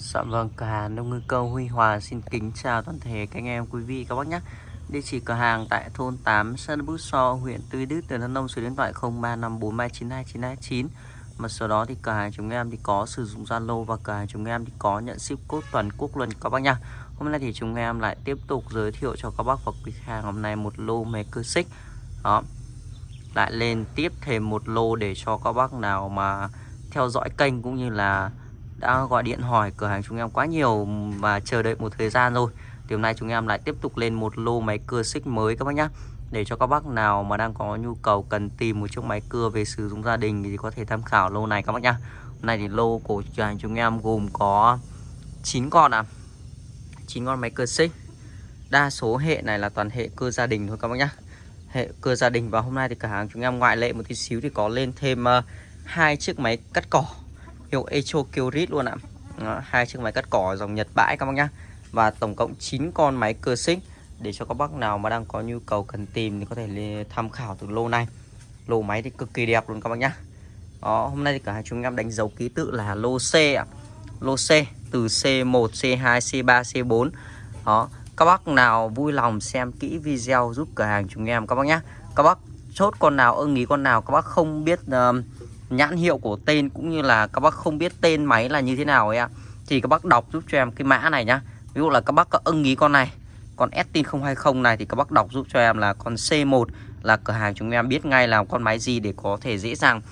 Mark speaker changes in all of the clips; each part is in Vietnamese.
Speaker 1: Dạ vâng, cửa hàng nông ngư câu Huy Hòa xin kính chào toàn thể các anh em quý vị các bác nhé. Địa chỉ cửa hàng tại thôn 8 Sơn Bút So, huyện Tuy Đức, tỉnh Đắk Nông, số điện thoại 0354392929. Mà sau đó thì cửa hàng chúng em thì có sử dụng Zalo và cửa hàng chúng em thì có nhận ship code toàn quốc luôn các bác nhá. Hôm nay thì chúng em lại tiếp tục giới thiệu cho các bác và quý hàng hôm nay một lô máy cơ xích. Đó. Lại lên tiếp thêm một lô để cho các bác nào mà theo dõi kênh cũng như là đã gọi điện hỏi cửa hàng chúng em quá nhiều và chờ đợi một thời gian rồi. Thì hôm nay chúng em lại tiếp tục lên một lô máy cưa xích mới các bác nhé để cho các bác nào mà đang có nhu cầu cần tìm một chiếc máy cưa về sử dụng gia đình thì có thể tham khảo lô này các bác nhá. Hôm nay thì lô của cửa hàng chúng em gồm có 9 con à 9 con máy cưa xích. Đa số hệ này là toàn hệ cưa gia đình thôi các bác nhá. Hệ cưa gia đình và hôm nay thì cửa hàng chúng em ngoại lệ một tí xíu thì có lên thêm uh, hai chiếc máy cắt cỏ hiệu Echo Kyrit luôn ạ. Đó, hai chiếc máy cắt cỏ dòng Nhật bãi các bác nhá. Và tổng cộng 9 con máy cơ xích. Để cho các bác nào mà đang có nhu cầu cần tìm thì có thể tham khảo từ lô này. Lô máy thì cực kỳ đẹp luôn các bác nhá. Đó hôm nay thì cả hai chúng em đánh dấu ký tự là lô C ạ. Lô C từ C1 C2 C3 C4 đó các bác nào vui lòng xem kỹ video giúp cửa hàng chúng em các bác nhá. Các bác chốt con nào ưng ý con nào các bác không biết uh, nhãn hiệu của tên cũng như là các bác không biết tên máy là như thế nào ấy ạ. Thì các bác đọc giúp cho em cái mã này nhá. Ví dụ là các bác có ưng ý con này con Estin 020 này thì các bác đọc giúp cho em là con C1 là cửa hàng chúng em biết ngay là con máy gì để có thể dễ dàng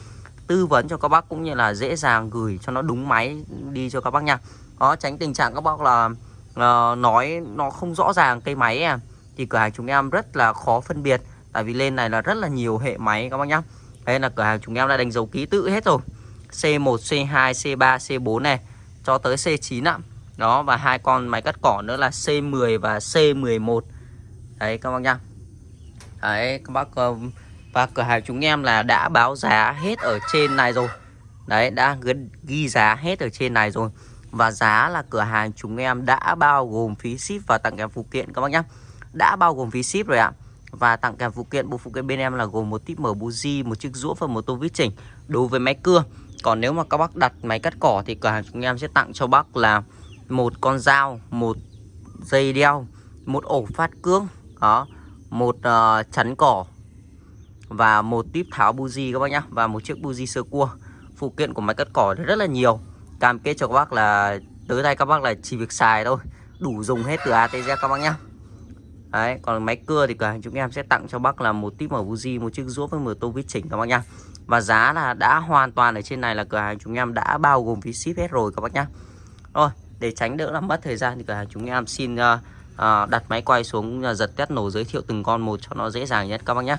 Speaker 1: tư vấn cho các bác cũng như là dễ dàng gửi cho nó đúng máy đi cho các bác nha. Đó tránh tình trạng các bác là uh, nói nó không rõ ràng cây máy à. Thì cửa hàng chúng em rất là khó phân biệt tại vì lên này là rất là nhiều hệ máy các bác nhá đây là cửa hàng chúng em đã đánh dấu ký tự hết rồi. C1, C2, C3, C4 này cho tới C9 ạ. Đó và hai con máy cắt cỏ nữa là C10 và C11 đấy các bác nhá đấy các bác ờ, và cửa hàng chúng em là đã báo giá hết ở trên này rồi. Đấy đã ghi giá hết ở trên này rồi. Và giá là cửa hàng chúng em đã bao gồm phí ship và tặng kèm phụ kiện các bác nhá. Đã bao gồm phí ship rồi ạ và tặng kèm phụ kiện bộ phụ kiện bên em là gồm một tip mở buji một chiếc rũa và một tô vít chỉnh đối với máy cưa. Còn nếu mà các bác đặt máy cắt cỏ thì cửa hàng chúng em sẽ tặng cho bác là một con dao một dây đeo một ổ phát cương đó một uh, chắn cỏ và một tip tháo buji các bác nhá và một chiếc buji sơ cua. Phụ kiện của máy cắt cỏ rất là nhiều. Cam kết cho các bác là tới đây các bác là chỉ việc xài thôi đủ dùng hết từ A tới Z các bác nhá. Đấy, còn máy cưa thì cửa hàng chúng em sẽ tặng cho bác là một tip mở Fuji một chiếc rũa với một tô vít chỉnh các bác nhá. Và giá là đã hoàn toàn ở trên này là cửa hàng chúng em đã bao gồm phí ship hết rồi các bác nhá. Rồi, để tránh đỡ làm mất thời gian thì cửa hàng chúng em xin uh, uh, đặt máy quay xuống uh, giật test nổ giới thiệu từng con một cho nó dễ dàng nhất các bác nhá.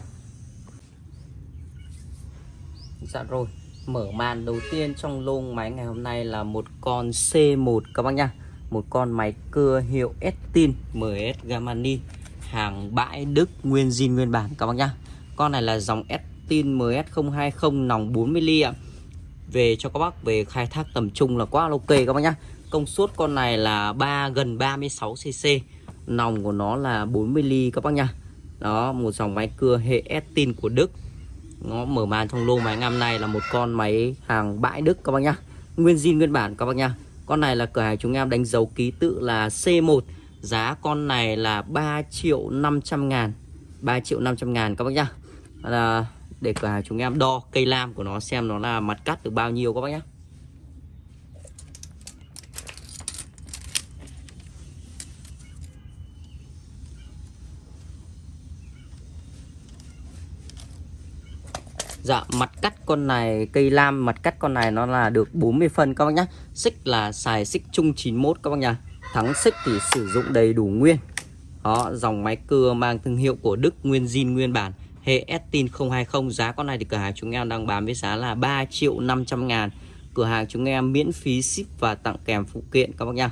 Speaker 1: Dạ rồi, mở màn đầu tiên trong lô máy ngày hôm nay là một con C1 các bác nhá. Một con máy cưa hiệu Estin MS Gamani hàng bãi Đức nguyên zin nguyên bản các bác nhá. Con này là dòng Estin MS020 nòng 40 ly ạ. Về cho các bác về khai thác tầm trung là quá ok các bác nhá. Công suất con này là 3 gần 36 cc. Nòng của nó là 40 ly các bác nhá. Đó, một dòng máy cưa hệ Estin của Đức. Nó mở màn trong lô máy năm nay là một con máy hàng bãi Đức các bác nhá. Nguyên zin nguyên bản các bác nhá. Con này là cửa hàng chúng em đánh dấu ký tự là C1 Giá con này là 3 triệu 500 ngàn. 3 triệu 500 ngàn các bác nhá. Là Để cả chúng em đo cây lam của nó xem nó là mặt cắt được bao nhiêu các bác nhá. Dạ mặt cắt con này, cây lam mặt cắt con này nó là được 40 phân các bác nhá. Xích là xài xích chung 91 các bác nhá. Thắng xích thì sử dụng đầy đủ nguyên. Đó, dòng máy cưa mang thương hiệu của Đức nguyên zin nguyên bản, Hệ Estin 020 giá con này thì cửa hàng chúng em đang bán với giá là 3 triệu 500 ngàn. Cửa hàng chúng em miễn phí ship và tặng kèm phụ kiện, các bác nhá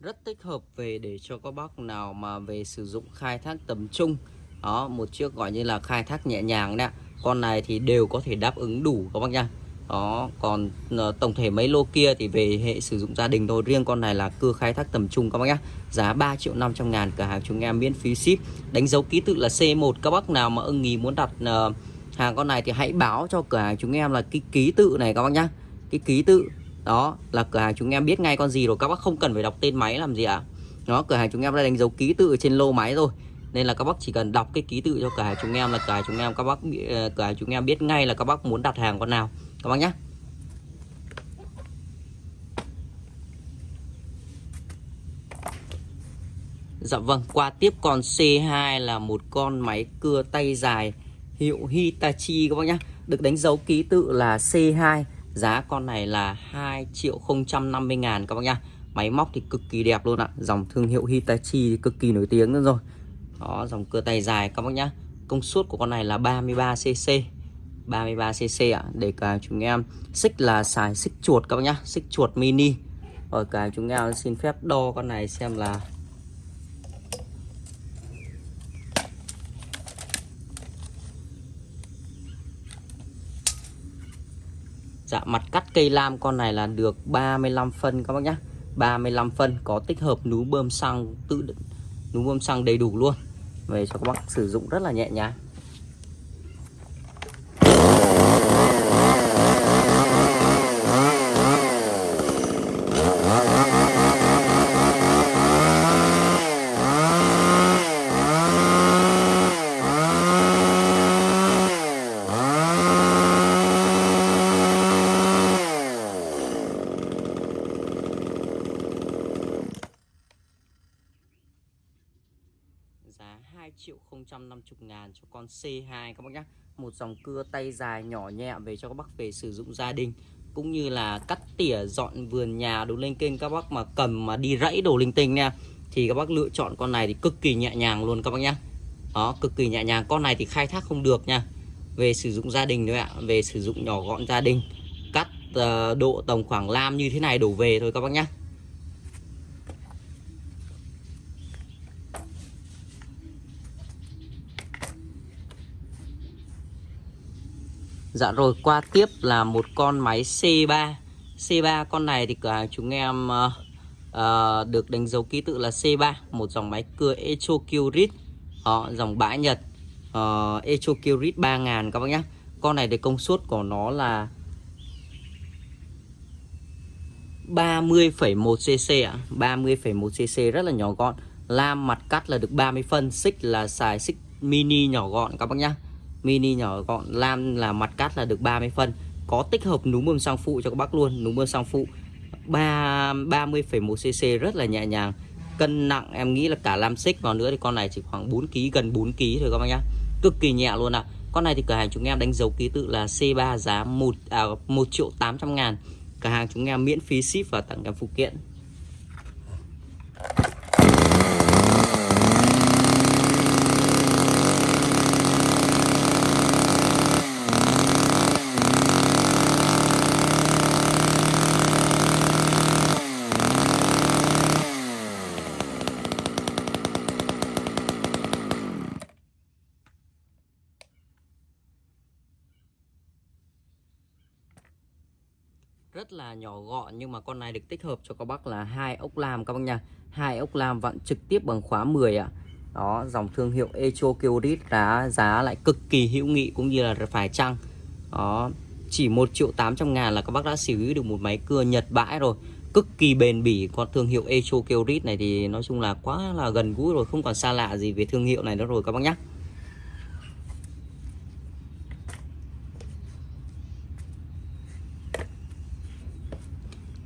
Speaker 1: rất thích hợp về để cho các bác nào mà về sử dụng khai thác tầm trung đó một chiếc gọi như là khai thác nhẹ nhàng đấy con này thì đều có thể đáp ứng đủ các bác nha. Đó còn ờ, tổng thể mấy lô kia thì về hệ sử dụng gia đình thôi. Riêng con này là cưa khai thác tầm trung các bác nhá. Giá 3 triệu 500 ngàn cửa hàng chúng em miễn phí ship. Đánh dấu ký tự là C1 các bác nào mà ưng ý muốn đặt uh, hàng con này thì hãy báo cho cửa hàng chúng em là cái ký tự này các bác nhá. Cái ký tự đó là cửa hàng chúng em biết ngay con gì rồi các bác không cần phải đọc tên máy làm gì ạ. à? Nó cửa hàng chúng em đã đánh dấu ký tự trên lô máy rồi. Nên là các bác chỉ cần đọc cái ký tự cho cửa hàng chúng em là cửa hàng chúng em các bác ờ, cửa hàng chúng em biết ngay là các bác muốn đặt hàng con nào. Các bác nhé Dạ vâng, qua tiếp con C2 là một con máy cưa tay dài hiệu Hitachi các bác nhé Được đánh dấu ký tự là C2 Giá con này là 2 triệu 050 ngàn các bác nhá. Máy móc thì cực kỳ đẹp luôn ạ. Dòng thương hiệu Hitachi thì cực kỳ nổi tiếng nữa rồi. Đó, dòng cưa tay dài các bác nhá. Công suất của con này là 33cc 33cc ạ. Để cả chúng em Xích là xài xích chuột các bác nhá. Xích chuột mini. Rồi cả chúng em xin phép đo con này xem là Dạ mặt cắt cây lam con này là được 35 phân các bác nhá. 35 phân có tích hợp núm bơm xăng tự núm bơm xăng đầy đủ luôn. Về cho các bác sử dụng rất là nhẹ nhàng giá 2 triệu 050 ngàn cho con C2 các bác nhé Một dòng cưa tay dài nhỏ nhẹ về cho các bác về sử dụng gia đình Cũng như là cắt tỉa dọn vườn nhà đồ lên kênh các bác mà cầm mà đi rẫy đồ linh tinh nha. Thì các bác lựa chọn con này thì cực kỳ nhẹ nhàng luôn các bác nhé Đó cực kỳ nhẹ nhàng. Con này thì khai thác không được nha. Về sử dụng gia đình thôi ạ. Về sử dụng nhỏ gọn gia đình Cắt uh, độ tầm khoảng lam như thế này đổ về thôi các bác nhé Dạ rồi qua tiếp là một con máy C3 C3 con này thì cửa hàng chúng em uh, uh, được đánh dấu ký tự là C3 Một dòng máy cưa Echo Kyrit Đó, Dòng bãi Nhật ờ, uh, Echo Kyrit 3000 các bác nhé Con này thì công suất của nó là 30,1cc ạ. à? 30,1cc rất là nhỏ gọn. Lam mặt cắt là được 30 phân Xích là xài xích mini nhỏ gọn các bác nhé mini nhỏ gọn lam là mặt cắt là được 30 phân. Có tích hợp núm bơm xăng phụ cho các bác luôn núm bơm xăng phụ. 3 30,1 cc rất là nhẹ nhàng. Cân nặng em nghĩ là cả lam xích vào nữa thì con này chỉ khoảng 4 kg gần 4 kg thôi các bác nhá. Cực kỳ nhẹ luôn ạ. À. con này thì cửa hàng chúng em đánh dấu ký tự là C3 giá 1 à, 1 triệu 800 ngàn. Cửa hàng chúng em miễn phí ship và tặng kèm phụ kiện rất là nhỏ gọn, nhưng mà con này được tích hợp cho các bác là hai ốc lam các bác nha. Hai ốc lam vặn trực tiếp bằng khóa 10 ạ. Đó, dòng thương hiệu Echo Kyrit giá giá lại cực kỳ hữu nghị cũng như là phải chăng. Đó, chỉ 1 triệu 800 ngàn là các bác đã sở hữu được một máy cưa Nhật bãi rồi. Cực kỳ bền bỉ, con thương hiệu Echo Kyrit này thì nói chung là quá là gần gũi rồi, không còn xa lạ gì về thương hiệu này nữa rồi các bác nhé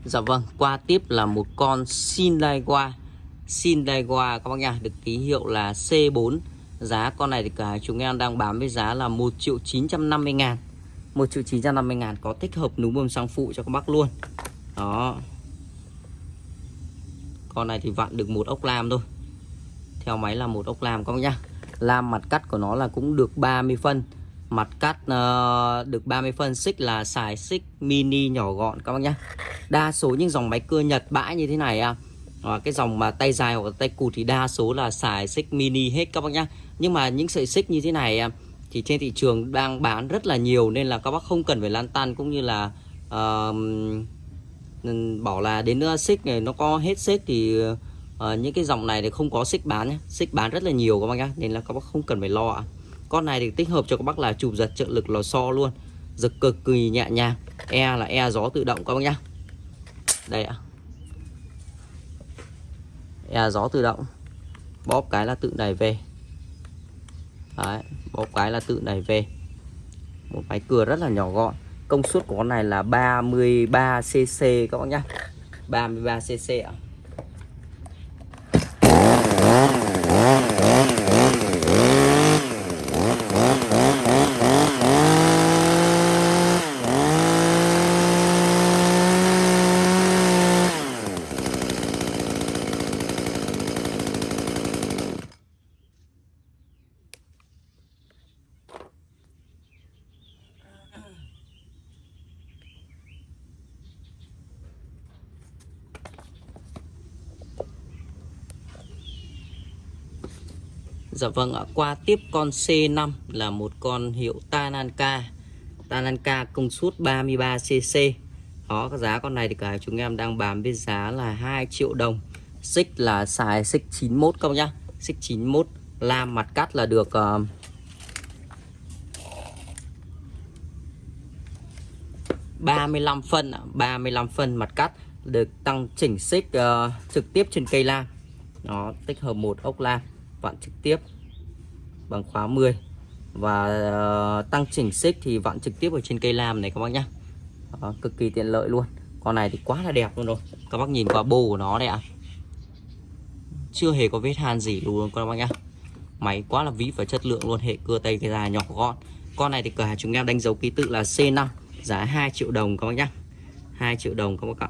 Speaker 1: Dạ vâng, qua tiếp là một con Sindaiwa Sindaiwa các bác nha, được ký hiệu là C4 Giá con này thì cả chúng em đang bán với giá là 1 triệu 950 ngàn. 1 triệu 950 ngàn có tích hợp núm bơm sang phụ cho các bác luôn. Đó. Con này thì vặn được một ốc lam thôi. Theo máy là một ốc lam các bác nhá Lam mặt cắt của nó là cũng được 30 phân. Mặt cắt uh, được 30 phân xích là xài xích mini nhỏ gọn các bác nhá Đa số những dòng máy cưa Nhật bãi như thế này à, cái dòng mà tay dài hoặc tay cụt thì đa số là xài xích mini hết các bác nhá. Nhưng mà những sợi xích như thế này à, thì trên thị trường đang bán rất là nhiều nên là các bác không cần phải lan tan cũng như là uh, bảo là đến nữa xích này nó có hết xích thì uh, những cái dòng này thì không có xích bán nhé xích bán rất là nhiều các bác nhá nên là các bác không cần phải lo ạ. Con này thì tích hợp cho các bác là chụp giật trợ lực lò xo luôn giật cực kỳ nhẹ nhàng. E là e gió tự động các bác nhá đây ạ. E gió tự động. Bóp cái là tự đẩy về. Đấy, bóp cái là tự đẩy về. Một máy cưa rất là nhỏ gọn. Công suất của con này là 33 cc các bác nhá. 33 cc ạ. Dạ vâng ạ, qua tiếp con C5 là một con hiệu Tananka. Tananka công suất 33cc Đó, cái giá con này thì cả chúng em đang bán với giá là 2 triệu đồng. Xích là xài xích 91 các nhá. Xích 91 Lam mặt cắt là được uh, ba mươi lăm phân ba mươi lăm phân mặt cắt được tăng chỉnh xích uh, trực tiếp trên cây lam nó tích hợp một ốc lam vặn trực tiếp bằng khóa 10 và uh, tăng chỉnh xích thì vặn trực tiếp ở trên cây lam này các bác nhá. Đó, cực kỳ tiện lợi luôn. Con này thì quá là đẹp luôn rồi. Các bác nhìn qua bô của nó đây ạ. Chưa hề có vết hàn gì luôn các bác nhá. Máy quá là vĩ và chất lượng luôn hệ cưa tay cái dài nhỏ gọn. Con này thì cửa hàng chúng em đánh dấu ký tự là C5 giá 2 triệu đồng các bác nhá. 2 triệu đồng các bác ạ.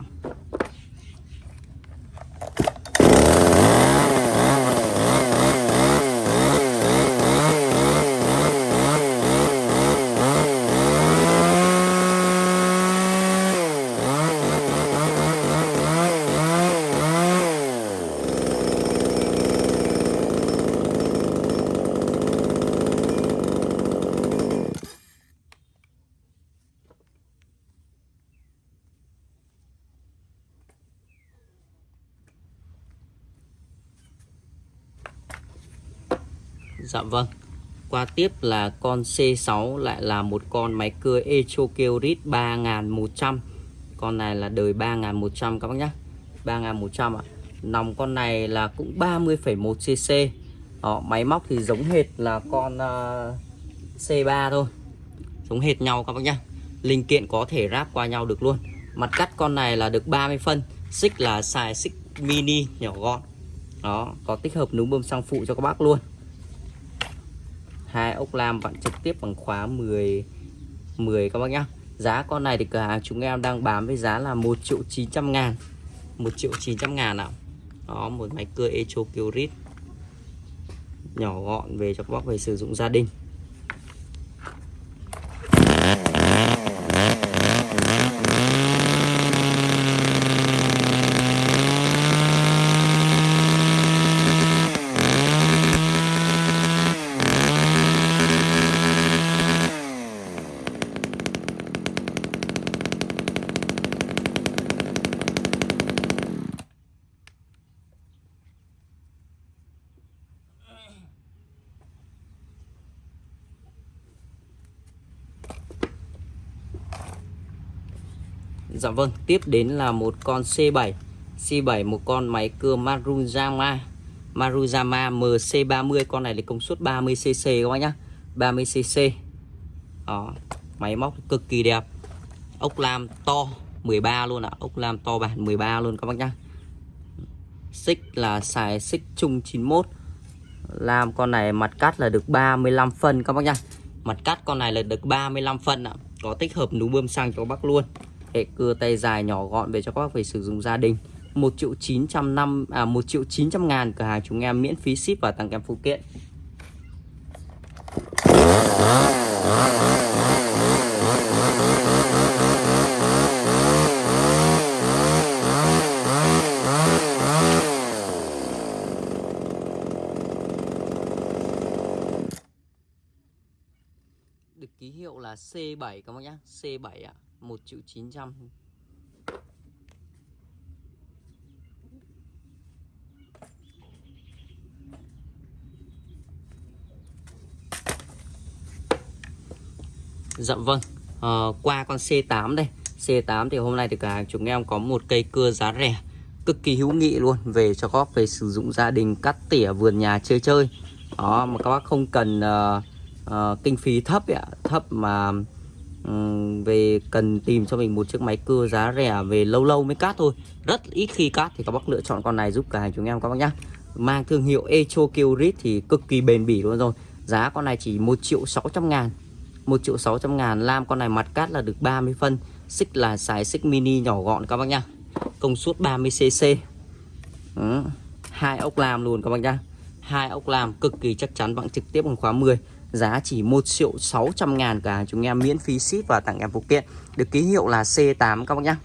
Speaker 1: Dạ vâng. Qua tiếp là con C6 lại là một con máy cưa Echokeorit 3100 Con này là đời 3100 các bác nhé 3100 ạ. Nòng con này là cũng 30,1cc Đó, Máy móc thì giống hệt là con à, uh, C3 thôi. Giống hệt nhau các bác nhé Linh kiện có thể ráp qua nhau được luôn. Mặt cắt con này là được 30 phân. Xích là xài xích mini nhỏ gọn. Đó, có tích hợp núm bơm xăng phụ cho các bác luôn hai, ốc lam vặn trực tiếp bằng khóa 10 10 các bác nhá. Giá con này thì cửa hàng chúng em đang bán với giá là 1 triệu 900 ngàn. 1 triệu 900 ngàn nào đó, một máy cưa Echo Kyrit nhỏ gọn về cho các bác về sử dụng gia đình Dạ vâng, tiếp đến là một con C7 C7 một con máy cưa Maruyama Maruyama MC30 Con này là công suất 30cc các bác nhá. 30cc Đó, Máy móc cực kỳ đẹp. Ốc lam to 13 luôn ạ à. Ốc lam to bản 13 luôn các bác nhá. Xích là xài xích chung 91 Làm con này mặt cắt là được 35 phân các bác nhá. Mặt cắt con này là được 35 phân ạ à. Có tích hợp núm bơm xăng cho các bác luôn hệ cưa tay dài nhỏ gọn về cho các bác về sử dụng gia đình. 1 triệu 900 năm à 1 triệu 900 ngàn cửa hàng chúng em miễn phí ship và tặng kèm phụ kiện. Được ký hiệu là C7 các bác nhá. C7 ạ. à. 1 triệu 900 Dạ vâng à, Qua con C8 đây. C8 thì hôm nay thì cả chúng em có một cây cưa giá rẻ Cực kỳ hữu nghị luôn Về cho góp về sử dụng gia đình cắt tỉa vườn nhà chơi chơi. Đó mà các bác không cần uh, uh, kinh phí thấp ạ. Thấp mà um, về cần tìm cho mình một chiếc máy cưa giá rẻ về lâu lâu mới cắt thôi. Rất ít khi cắt thì các bác lựa chọn con này giúp cả hàng chúng em các bác nhá. Mang thương hiệu Echo Kyrit thì cực kỳ bền bỉ luôn rồi. Giá con này chỉ 1 triệu 600 ngàn. 1 triệu 600 ngàn Lam con này mặt cát là được 30 phân. Xích là xài xích mini nhỏ gọn các bác nhá. Công suất 30cc ừ. hai ốc lam luôn các bác nhá. Hai ốc lam cực kỳ chắc chắn bằng trực tiếp bằng khóa 10 Giá chỉ 1 triệu 600 ngàn cả. Chúng em miễn phí ship và tặng em phụ kiện. Được ký hiệu là C8 các bác nhá.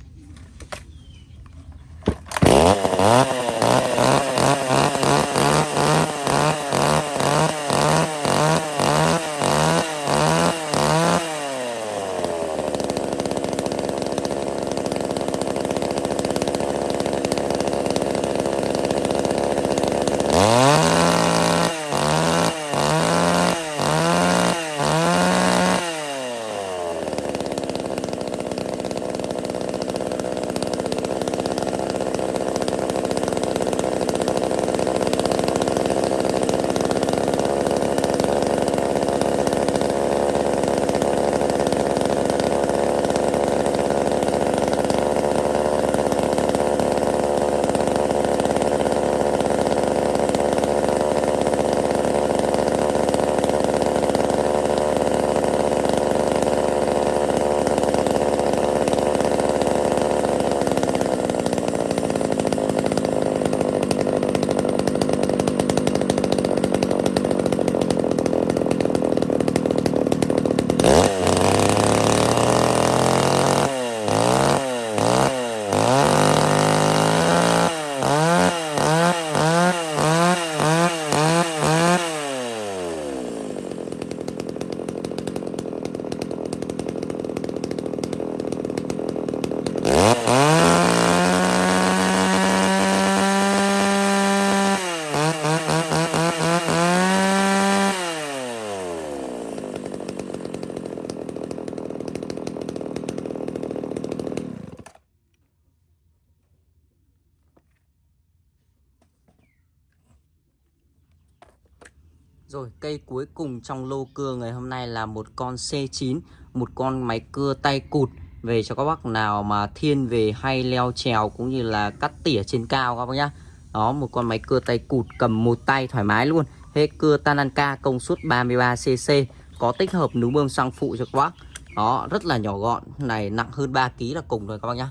Speaker 1: Rồi, cây cuối cùng trong lô cưa ngày hôm nay là một con C9 Một con máy cưa tay cụt. Về cho các bác nào mà thiên về hay leo trèo cũng như là cắt tỉa trên cao các bác nhá. Đó, một con máy cưa tay cụt cầm một tay thoải mái luôn. Hết cưa Tananka công suất 33cc Có tích hợp núm bơm xăng phụ cho các bác. Đó, rất là nhỏ gọn, Này nặng hơn 3kg là cùng rồi các bác nhá.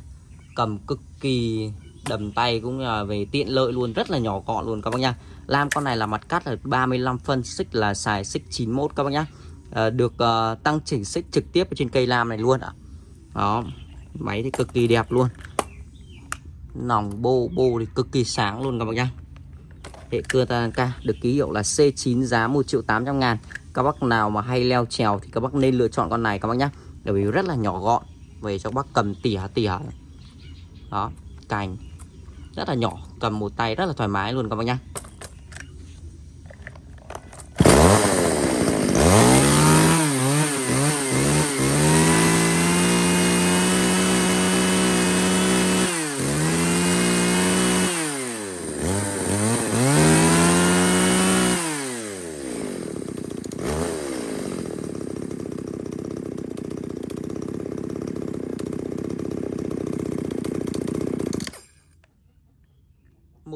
Speaker 1: Cầm cực kỳ đầm tay cũng là về tiện lợi luôn Rất là nhỏ gọn luôn các bác nhá. Lam con này là mặt cắt là 35 phân Xích là xài xích 91 các bác nhá. À, Được uh, tăng chỉnh xích trực tiếp ở trên cây lam này luôn ạ. Đó Máy thì cực kỳ đẹp luôn. Nòng bô bô thì cực kỳ sáng luôn các bác nhá. Hệ cưa Tanaka được ký hiệu là C9 giá 1 triệu 800 ngàn. Các bác nào mà hay leo trèo thì các bác nên lựa chọn con này các bác nhá. Bởi vì rất là nhỏ gọn Về cho các bác cầm tỉa tỉa. Đó Cành. Rất là nhỏ Cầm một tay rất là thoải mái luôn các bác nhá.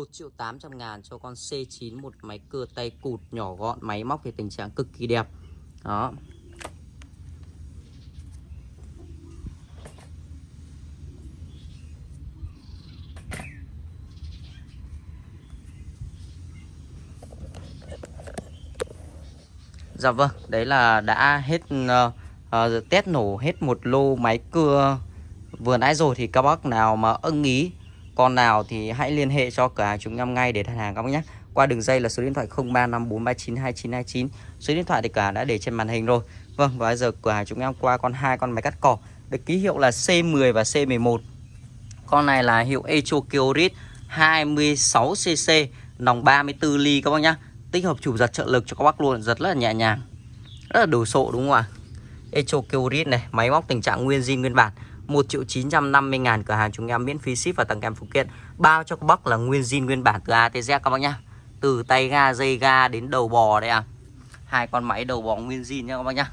Speaker 1: 1 triệu 800 ngàn cho con C9 một máy cưa tay cụt nhỏ gọn máy móc thì tình trạng cực kỳ đẹp. Đó. Dạ vâng, đấy là đã hết uh, uh, test nổ hết một lô máy cưa vừa nãy rồi thì các bác nào mà ưng ý con nào thì hãy liên hệ cho cửa hàng chúng em ngay để đặt hàng các bác nhé. Qua đường dây là số điện thoại 0354392929 số điện thoại thì cả đã để trên màn hình rồi. Vâng và bây giờ cửa hàng chúng em qua con hai con máy cắt cỏ. Được ký hiệu là C10 và C11. Con này là hiệu Echo Kiorit 26cc nòng 34 ly các bác nhá tích hợp chủ giật trợ lực cho các bác luôn, giật rất là nhẹ nhàng. Rất là đồ sộ đúng không ạ? Echo Kiorit này, máy móc tình trạng nguyên zin, nguyên bản. 1 triệu 950 ngàn cửa hàng chúng em miễn phí ship và tặng kèm phụ kiện. Bao cho các bác là nguyên zin, nguyên bản từ A tới Z các bác nhá. Từ tay ga, dây ga đến đầu bò đây à. Hai con máy đầu bò nguyên zin nha các bác nhá.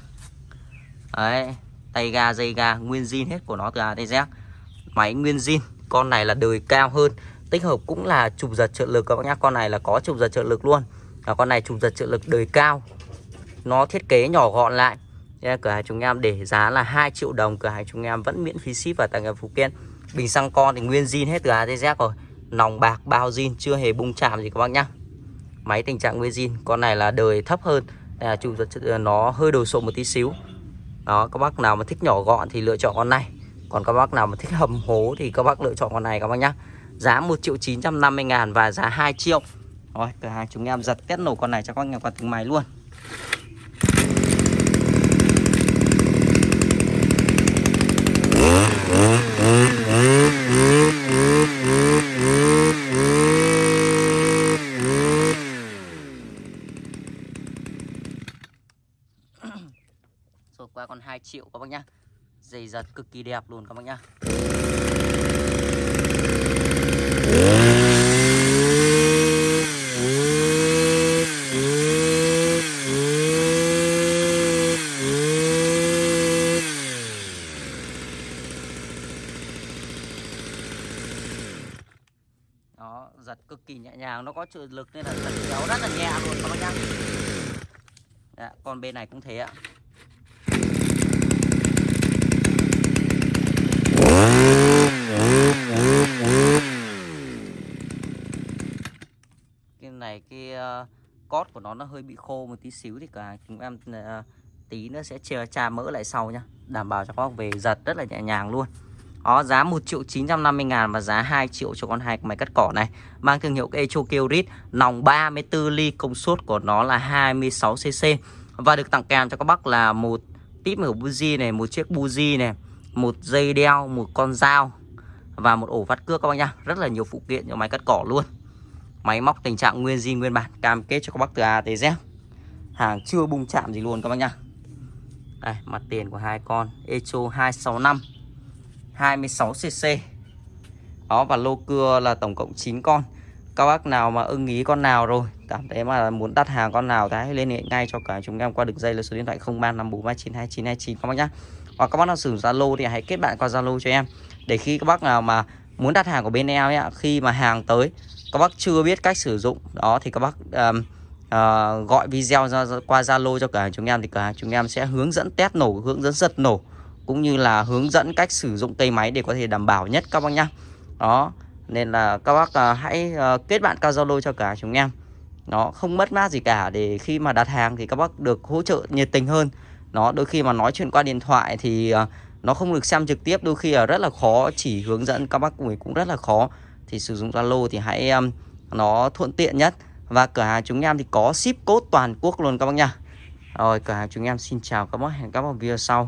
Speaker 1: Đấy, tay ga, dây ga, nguyên zin hết của nó từ A tới Z. Máy nguyên zin, con này là đời cao hơn. Tích hợp cũng là chụp giật trợ lực các bác nhá. Con này là có chụp giật trợ lực luôn. Và con này chụp giật trợ lực đời cao. Nó thiết kế nhỏ gọn lại yeah, cửa hàng chúng em để giá là 2 triệu đồng cửa hàng chúng em vẫn miễn phí ship và tặng kèm phụ kiện bình xăng con thì nguyên zin hết từ A tới Z rồi. Nòng bạc bao zin chưa hề bung chạm gì các bác nhá. Máy tình trạng nguyên zin con này là đời thấp hơn. Là chủ nó hơi đồ sộ một tí xíu. Đó các bác nào mà thích nhỏ gọn thì lựa chọn con này. Còn các bác nào mà thích hầm hố thì các bác lựa chọn con này các bác nhá. Giá 1 triệu 950 ngàn và giá 2 triệu. Rồi cửa hàng chúng em giật test nổ con này cho các nhà qua từng máy luôn Rồi chịu các bác nhá. Dày giật cực kỳ đẹp luôn các bác nhá. Đó giật cực kỳ nhẹ nhàng nó có trợ lực nên là giật kéo rất là nhẹ luôn các bác nhá. Dạ, Đã, còn bên này cũng thế ạ cái này cái uh, cót của nó nó hơi bị khô một tí xíu thì cả chúng em uh, tí nữa sẽ chờ trà mỡ lại sau nhá. Đảm bảo cho các bác về giật rất là nhẹ nhàng luôn. Đó giá 1 triệu 950 ngàn và giá 2 triệu cho con hai máy cắt cỏ này. Mang thương hiệu Echo Kiorit Nòng 34 ly công suất của nó là 26cc Và được tặng kèm cho các bác là một tip ở buji này Một chiếc buji này Một dây đeo, một con dao Và một ổ vắt cưa các bác nhá. Rất là nhiều phụ kiện cho máy cắt cỏ luôn. Máy móc tình trạng nguyên zin nguyên bản. Cam kết cho các bác từ A tới Z. Hàng chưa bung chạm gì luôn các bác nhá. Đây mặt tiền của hai con. Echo 265 26cc Đó và lô cưa là tổng cộng 9 con. Các bác nào mà ưng ý con nào rồi Cảm thấy mà muốn đặt hàng con nào thì hãy liên hệ ngay cho cả chúng em qua đường dây là số điện thoại 0354392929 các bác nhá. Hoặc các bác nào sử dụng Zalo thì hãy kết bạn qua Zalo cho em. Để khi các bác nào mà muốn đặt hàng của bên em ấy, Khi mà hàng tới các bác chưa biết cách sử dụng. Đó thì các bác um, uh, gọi video ra, qua Zalo cho cả chúng em Thì cả chúng em sẽ hướng dẫn test nổ, hướng dẫn giật nổ cũng như là hướng dẫn cách sử dụng cây máy để có thể đảm bảo nhất các bác nhá. Đó nên là các bác uh, hãy uh, kết bạn cao zalo cho cả chúng em. Nó không mất mát gì cả để khi mà đặt hàng thì các bác được hỗ trợ nhiệt tình hơn. Nó đôi khi mà nói chuyện qua điện thoại thì uh, nó không được xem trực tiếp đôi khi là rất là khó chỉ hướng dẫn các bác cũng rất là khó thì sử dụng zalo thì hãy um, nó thuận tiện nhất. Và cửa hàng chúng em thì có ship code toàn quốc luôn các bác nha. Rồi cửa hàng chúng em xin chào các bác hẹn các bác video sau.